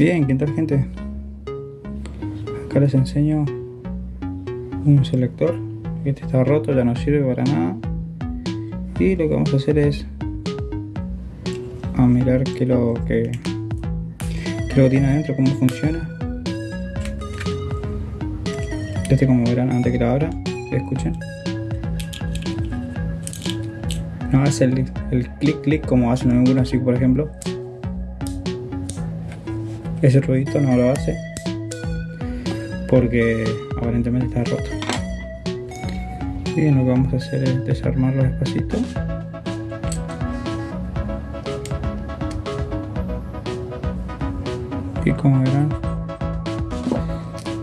Bien, ¿qué tal gente? Acá les enseño un selector. Este está roto, ya no sirve para nada. Y lo que vamos a hacer es a mirar qué lo que, qué lo tiene adentro, cómo funciona. Este como verán antes que la abra, escuchen. No hace el, el clic clic como hacen en así por ejemplo ese ruidito no lo hace porque aparentemente está roto. Bien lo que vamos a hacer es desarmarlo despacito. Y como verán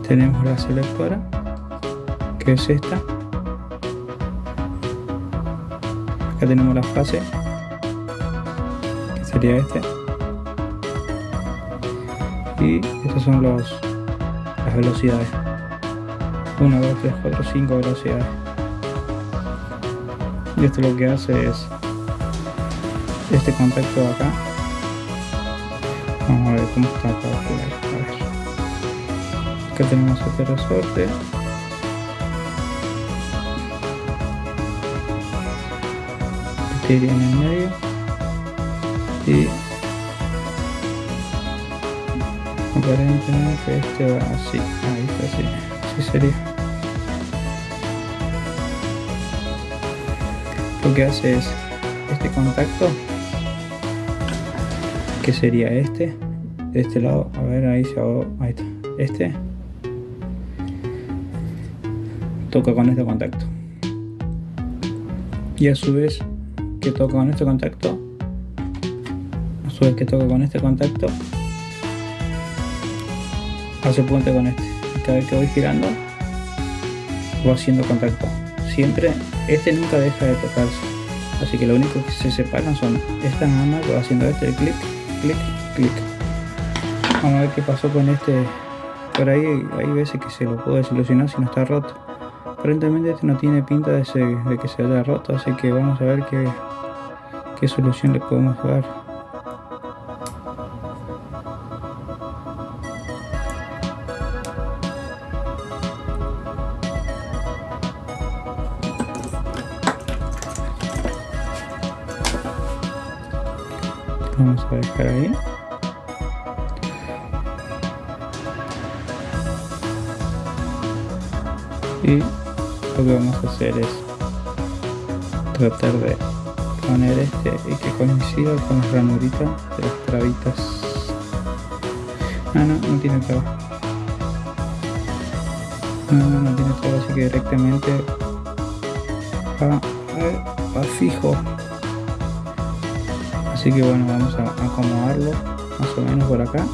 tenemos la selectora que es esta. Acá tenemos la fase que sería este y estas son los, las velocidades. 1, 2, 3, 4, 5 velocidades. Y esto lo que hace es este contacto de acá. Vamos a ver cómo está acá a ver. acá tenemos este resorte. Este iría en el medio. Y aparentemente este va así ahí está así así sería. Lo que hace es este contacto que sería este de este lado a ver ahí se ahí está este. Toca con este contacto. Y a su vez que toca con este contacto. A su vez que toca con este contacto hace puente con este. Cada vez que voy girando voy haciendo contacto. Siempre este nunca deja de tocarse. Así que lo único que se separan son estas nada más haciendo este clic clic clic. Vamos a ver qué pasó con este. Por ahí hay veces que se lo puedo desilusionar si no está roto. Aparentemente este no tiene pinta de, de que se haya roto así que vamos a ver qué, qué solución le podemos dar vamos a dejar ahí. Y lo que vamos a hacer es tratar de poner este y que coincida con la ranurita de las trabitas. Ah no, no tiene traba. No, no, no tiene traba así que directamente va, va fijo así que bueno vamos a acomodarlo más o menos por acá.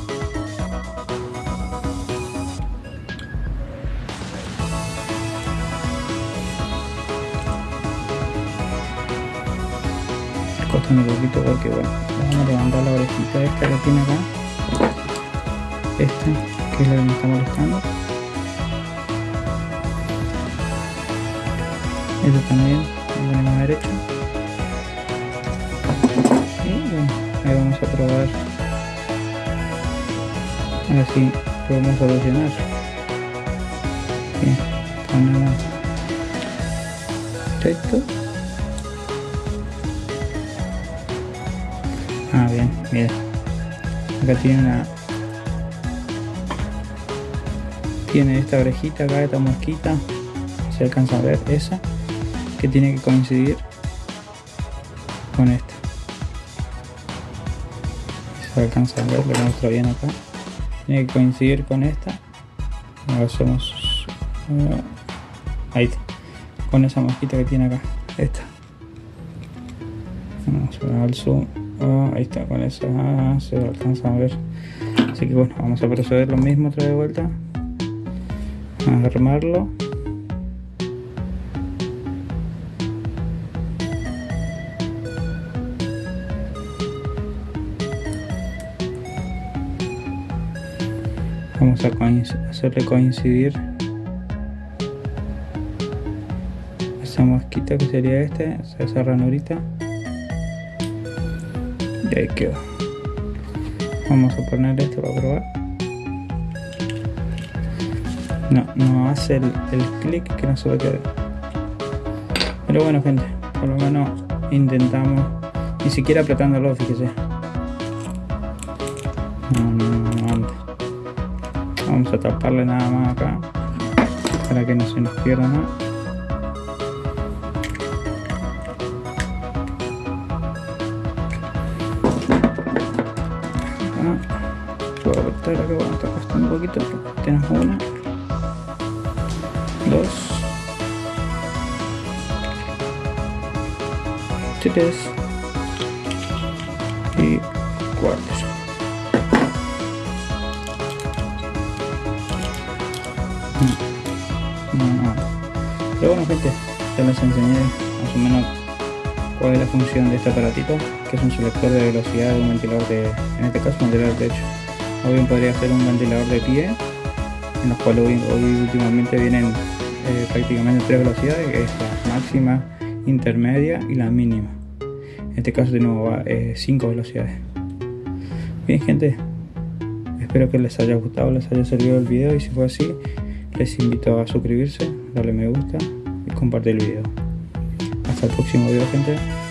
Costando un poquito porque bueno vamos a levantar la orejita esta que tiene acá. Esta que es la que me está molestando. Esta también lo ponemos derecho ahí vamos a probar. Así podemos solucionar. Bien ah bien mira. Acá tiene una tiene esta orejita acá esta mosquita. Se alcanza a ver esa que tiene que coincidir con esta se alcanza a ver, lo muestro bien acá. Tiene que coincidir con esta. Lo hacemos uh, ahí con esa mosquita que tiene acá esta. Vamos a ver al zoom. Oh, ahí está con esa ah, se alcanza a ver. Así que bueno vamos a proceder lo mismo otra vez vuelta. A armarlo vamos a hacerle coincidir. Esa mosquita que sería este, esa ranurita y ahí quedó. Vamos a poner esto para probar. No, no hace el, clic que nosotros queremos pero bueno gente por lo menos intentamos ni siquiera apretándolo fíjese. No, no, no, vamos a taparle nada más acá para que no se nos pierda nada. Puedo apretar acá, bueno, está costando un poquito tenemos una dos tres y cuatro pero bueno gente ya les enseñé más o menos cuál es la función de este aparatito que es un selector de velocidad de un ventilador de en este caso un ventilador de techo o bien podría ser un ventilador de pie en los cuales hoy, últimamente vienen eh, prácticamente tres velocidades que es la máxima intermedia y la mínima. En este caso de nuevo va 5 eh, velocidades. Bien gente, espero que les haya gustado, les haya servido el video y si fue así, les invito a suscribirse, darle me gusta y compartir el video. Hasta el próximo video gente.